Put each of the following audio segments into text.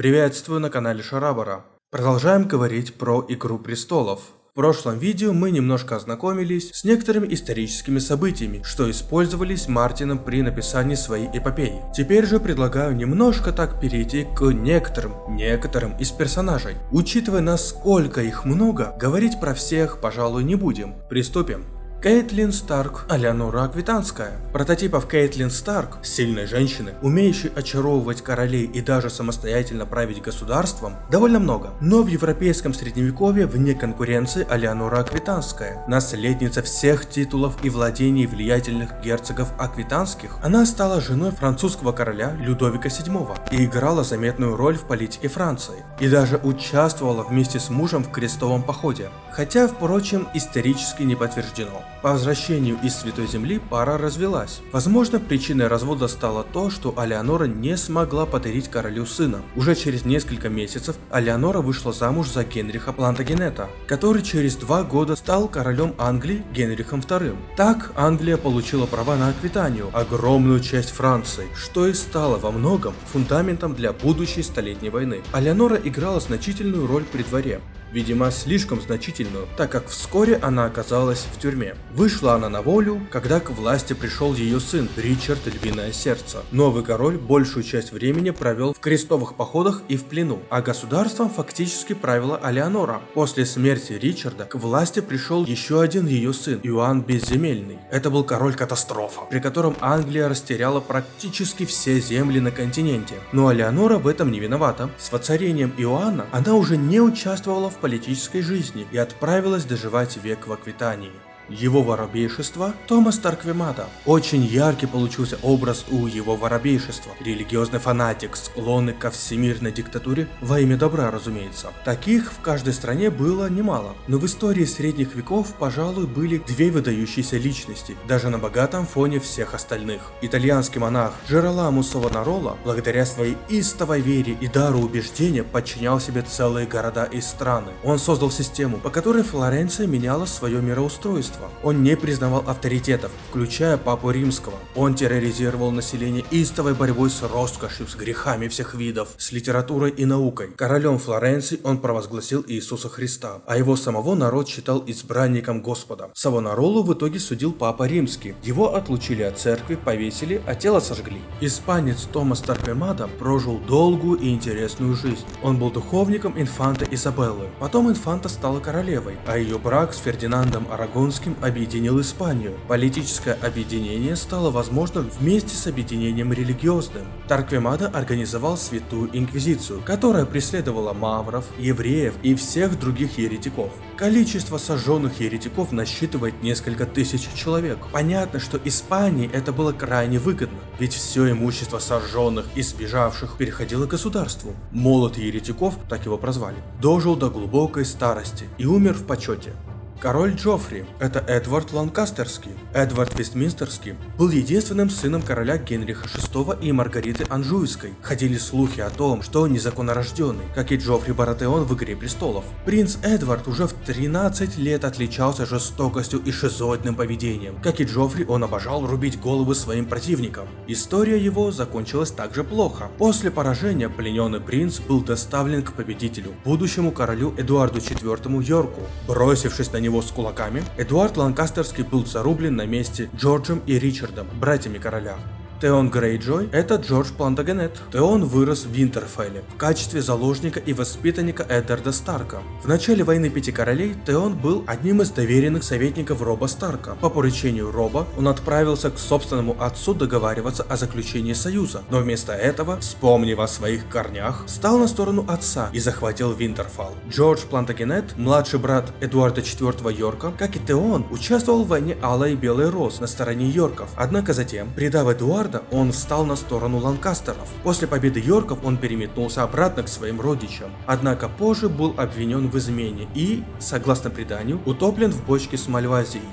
Приветствую на канале Шарабара. Продолжаем говорить про Игру Престолов. В прошлом видео мы немножко ознакомились с некоторыми историческими событиями, что использовались Мартином при написании своей эпопеи. Теперь же предлагаю немножко так перейти к некоторым, некоторым из персонажей. Учитывая насколько их много, говорить про всех, пожалуй, не будем. Приступим. Кейтлин Старк, Алеонора Аквитанская. Прототипов Кейтлин Старк, сильной женщины, умеющей очаровывать королей и даже самостоятельно править государством, довольно много. Но в европейском средневековье вне конкуренции Алеонора Аквитанская, наследница всех титулов и владений влиятельных герцогов аквитанских, она стала женой французского короля Людовика VII и играла заметную роль в политике Франции. И даже участвовала вместе с мужем в крестовом походе, хотя, впрочем, исторически не подтверждено. По возвращению из Святой Земли пара развелась. Возможно, причиной развода стало то, что Алеонора не смогла подарить королю сына. Уже через несколько месяцев Алеонора вышла замуж за Генриха Плантагенета, который через два года стал королем Англии Генрихом II. Так Англия получила права на Аквитанию, огромную часть Франции, что и стало во многом фундаментом для будущей столетней войны. Алеонора играла значительную роль при дворе видимо слишком значительную, так как вскоре она оказалась в тюрьме. Вышла она на волю, когда к власти пришел ее сын Ричард Львиное Сердце. Новый король большую часть времени провел в крестовых походах и в плену, а государством фактически правила Алеонора. После смерти Ричарда к власти пришел еще один ее сын, Иоанн Безземельный. Это был король-катастрофа, при котором Англия растеряла практически все земли на континенте. Но Алеонора в этом не виновата. С воцарением Иоанна она уже не участвовала в политической жизни и отправилась доживать век в Аквитании его воробейшества Томас Тарквемада. Очень яркий получился образ у его воробейшества. Религиозный фанатик, склонный ко всемирной диктатуре во имя добра, разумеется. Таких в каждой стране было немало. Но в истории средних веков, пожалуй, были две выдающиеся личности, даже на богатом фоне всех остальных. Итальянский монах Джероламу Савонарола, благодаря своей истовой вере и дару убеждения, подчинял себе целые города и страны. Он создал систему, по которой Флоренция меняла свое мироустройство государства. Он не признавал авторитетов, включая Папу Римского. Он терроризировал население истовой борьбой с роскошью, с грехами всех видов, с литературой и наукой. Королем Флоренции он провозгласил Иисуса Христа, а его самого народ считал избранником Господа. Савонаролу в итоге судил Папа Римский. Его отлучили от церкви, повесили, а тело сожгли. Испанец Томас Тарквемада прожил долгую и интересную жизнь. Он был духовником инфанта Изабеллы. Потом инфанта стала королевой, а ее брак с Фердинандом Арагонским этим объединил Испанию. Политическое объединение стало возможным вместе с объединением религиозным. Тарквемада организовал Святую Инквизицию, которая преследовала мавров, евреев и всех других еретиков. Количество сожженных еретиков насчитывает несколько тысяч человек. Понятно, что Испании это было крайне выгодно, ведь все имущество сожженных и сбежавших переходило государству. Молот еретиков, так его прозвали, дожил до глубокой старости и умер в почете. Король Джоффри – это Эдвард Ланкастерский. Эдвард Вестминстерский был единственным сыном короля Генриха VI и Маргариты Анжуйской. Ходили слухи о том, что он незаконнорожденный, как и Джоффри Баратеон в «Игре престолов». Принц Эдвард уже в 13 лет отличался жестокостью и шизоидным поведением. Как и Джоффри, он обожал рубить головы своим противникам. История его закончилась также плохо. После поражения плененный принц был доставлен к победителю, будущему королю Эдуарду IV Йорку. Бросившись на него него с кулаками, Эдуард Ланкастерский был зарублен на месте Джорджем и Ричардом, братьями короля. Теон Грейджой – это Джордж Плантагенет. Теон вырос в Винтерфелле в качестве заложника и воспитанника Эддарда Старка. В начале войны Пяти Королей Теон был одним из доверенных советников Роба Старка. По поручению Роба он отправился к собственному отцу договариваться о заключении союза, но вместо этого, вспомнив о своих корнях, стал на сторону отца и захватил Винтерфелл. Джордж Плантагенет, младший брат Эдуарда IV Йорка, как и Теон, участвовал в войне Алла и Белый Роз на стороне Йорков, однако затем, предав Эдуарда, Эдуарда, он встал на сторону Ланкастеров. После победы Йорков он переметнулся обратно к своим родичам, однако позже был обвинен в измене и, согласно преданию, утоплен в бочке с Мальвазией.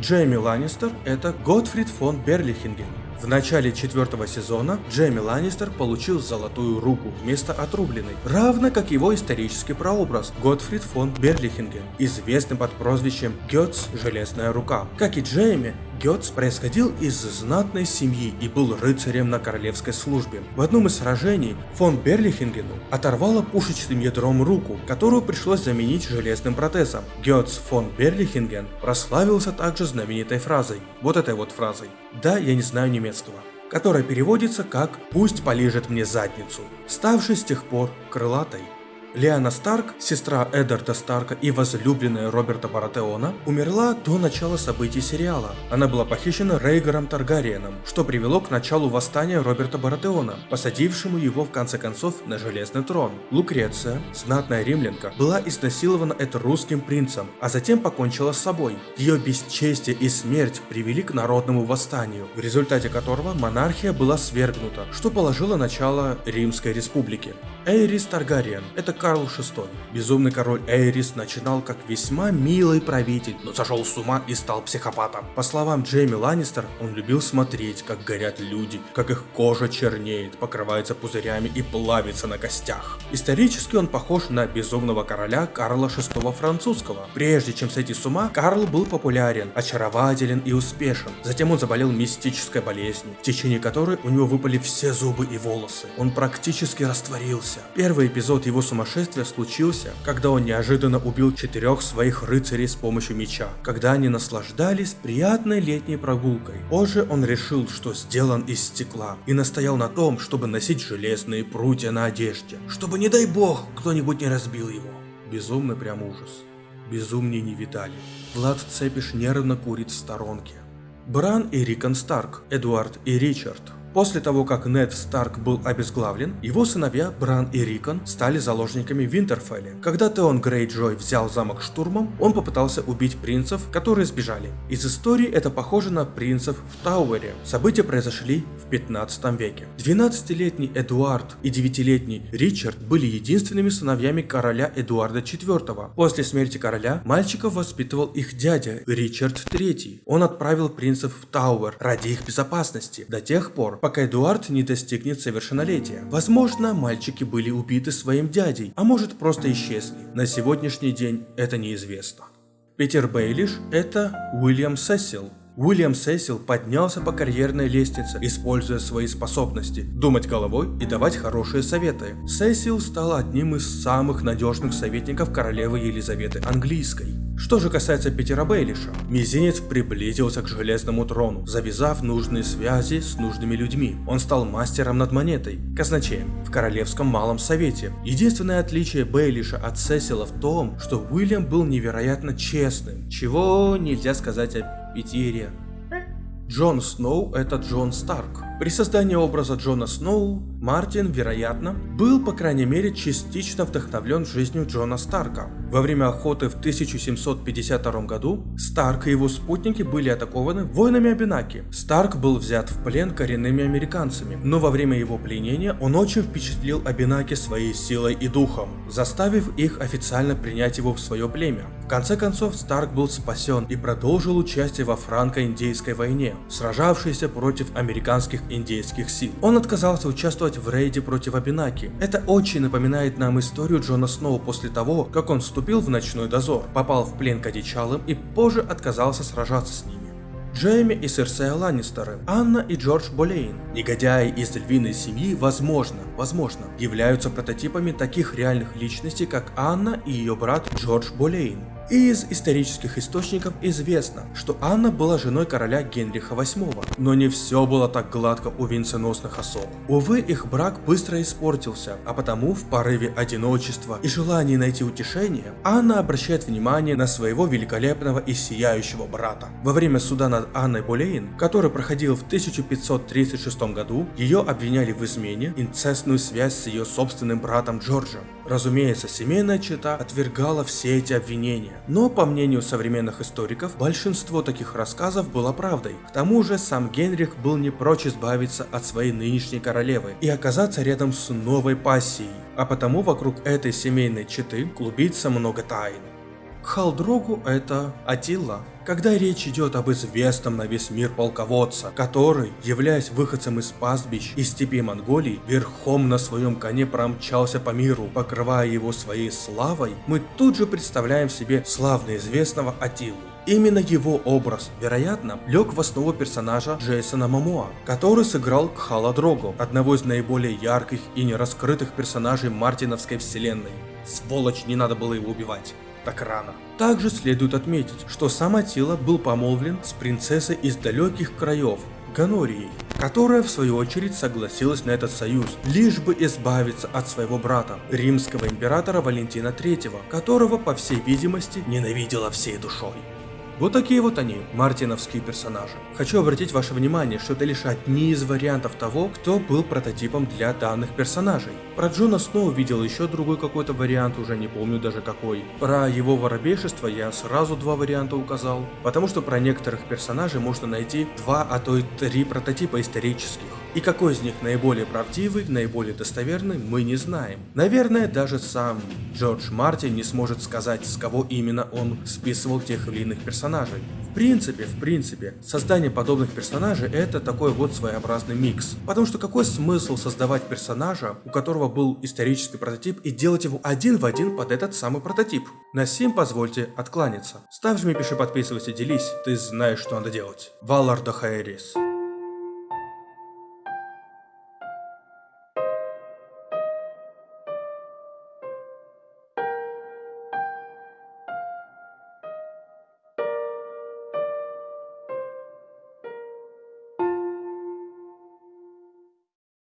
Джейми Ланнистер – это Готфрид фон Берлихинген, в начале четвертого сезона Джейми Ланнистер получил золотую руку вместо отрубленной, равно как его исторический прообраз Готфрид фон Берлихинген, известный под прозвищем Гетц Железная Рука. Как и Джейми, Гетц происходил из знатной семьи и был рыцарем на королевской службе. В одном из сражений фон Берлихингену оторвало пушечным ядром руку, которую пришлось заменить железным протезом. Гетц фон Берлихинген прославился также знаменитой фразой, вот этой вот фразой «Да, я не знаю немецкого», которая переводится как «Пусть полежит мне задницу», ставшей с тех пор крылатой. Лиана Старк, сестра Эдарда Старка и возлюбленная Роберта Баратеона, умерла до начала событий сериала. Она была похищена Рейгором Таргариеном, что привело к началу восстания Роберта Баратеона, посадившему его в конце концов на железный трон. Лукреция, знатная римлянка, была изнасилована русским принцем, а затем покончила с собой. Ее бесчестие и смерть привели к народному восстанию, в результате которого монархия была свергнута, что положило начало Римской республике. Эйрис Таргариен – это Карл VI. Безумный король Эйрис начинал как весьма милый правитель, но сошел с ума и стал психопатом. По словам Джейми Ланнистер, он любил смотреть, как горят люди, как их кожа чернеет, покрывается пузырями и плавится на костях. Исторически он похож на безумного короля Карла VI французского. Прежде чем сойти с ума, Карл был популярен, очарователен и успешен. Затем он заболел мистической болезнью, в течение которой у него выпали все зубы и волосы. Он практически растворился. Первый эпизод его сумасшествия сумасшествия случился, когда он неожиданно убил четырех своих рыцарей с помощью меча, когда они наслаждались приятной летней прогулкой. Позже он решил, что сделан из стекла, и настоял на том, чтобы носить железные прутья на одежде, чтобы, не дай бог, кто-нибудь не разбил его. Безумный прям ужас. Безумнее не видали. Влад Цепиш нервно курит в сторонке. Бран и Рикон Старк, Эдуард и Ричард После того, как Нед Старк был обезглавлен, его сыновья Бран и Рикон стали заложниками в Винтерфелле. Когда Теон Грейджой взял замок штурмом, он попытался убить принцев, которые сбежали. Из истории это похоже на принцев в Тауэре. События произошли в 15 веке. 12-летний Эдуард и 9-летний Ричард были единственными сыновьями короля Эдуарда IV. После смерти короля мальчиков воспитывал их дядя Ричард III. Он отправил принцев в Тауэр ради их безопасности до тех пор, пока Эдуард не достигнет совершеннолетия. Возможно, мальчики были убиты своим дядей, а может просто исчезли. На сегодняшний день это неизвестно. Питер Бейлиш – это Уильям Сесил, Уильям Сесил поднялся по карьерной лестнице, используя свои способности думать головой и давать хорошие советы. Сесил стал одним из самых надежных советников королевы Елизаветы Английской. Что же касается Питера Бейлиша, мизинец приблизился к железному трону, завязав нужные связи с нужными людьми. Он стал мастером над монетой, казначеем, в Королевском Малом Совете. Единственное отличие Бейлиша от Сесила в том, что Уильям был невероятно честным, чего нельзя сказать о Питере. Джон Сноу – это Джон Старк. При создании образа Джона Сноу Мартин, вероятно, был по крайней мере частично вдохновлен жизнью Джона Старка. Во время охоты в 1752 году Старк и его спутники были атакованы воинами Абинаки. Старк был взят в плен коренными американцами, но во время его пленения он очень впечатлил Абинаки своей силой и духом, заставив их официально принять его в свое племя. В конце концов, Старк был спасен и продолжил участие во франко-индейской войне, сражавшейся против американских индейских сил. Он отказался участвовать в рейде против Абинаки. Это очень напоминает нам историю Джона Сноу после того, как он вступил в ночной дозор, попал в плен к одичалым и позже отказался сражаться с ними. Джейми и Серсея Ланнистеры, Анна и Джордж Болейн. Негодяи из львиной семьи, возможно, возможно, являются прототипами таких реальных личностей, как Анна и ее брат Джордж Болейн. Из исторических источников известно, что Анна была женой короля Генриха VIII. Но не все было так гладко у венценосных особ. Увы, их брак быстро испортился, а потому в порыве одиночества и желании найти утешение, Анна обращает внимание на своего великолепного и сияющего брата. Во время суда над Анной Болейн, который проходил в 1536 году, ее обвиняли в измене, инцестную связь с ее собственным братом Джорджем. Разумеется, семейная чета отвергала все эти обвинения, но, по мнению современных историков, большинство таких рассказов было правдой. К тому же, сам Генрих был не прочь избавиться от своей нынешней королевы и оказаться рядом с новой пассией, а потому вокруг этой семейной четы клубится много тайн. Халдрогу это Атилла, когда речь идет об известном на весь мир полководца, который, являясь выходцем из пастбищ и степи Монголии, верхом на своем коне промчался по миру, покрывая его своей славой, мы тут же представляем себе славно известного Атилу. Именно его образ, вероятно, лег в основу персонажа Джейсона Мамоа, который сыграл Кхала Дрого, одного из наиболее ярких и нераскрытых персонажей Мартиновской вселенной. Сволочь, не надо было его убивать так рано. Также следует отметить, что сам Атила был помолвлен с принцессой из далеких краев, Ганорией, которая в свою очередь согласилась на этот союз, лишь бы избавиться от своего брата, римского императора Валентина III, которого, по всей видимости, ненавидела всей душой. Вот такие вот они, мартиновские персонажи. Хочу обратить ваше внимание, что это лишь одни из вариантов того, кто был прототипом для данных персонажей. Про Джона Сноу видел еще другой какой-то вариант, уже не помню даже какой. Про его воробейшество я сразу два варианта указал, потому что про некоторых персонажей можно найти два, а то и три прототипа исторических. И какой из них наиболее правдивый, наиболее достоверный, мы не знаем. Наверное, даже сам Джордж Мартин не сможет сказать, с кого именно он списывал тех или иных персонажей. В принципе, в принципе, создание подобных персонажей это такой вот своеобразный микс. Потому что какой смысл создавать персонажа, у которого был исторический прототип, и делать его один в один под этот самый прототип? На сим позвольте откланяться. Ставь, жми, пиши, подписывайся, делись, ты знаешь, что надо делать. Валар Хайрис.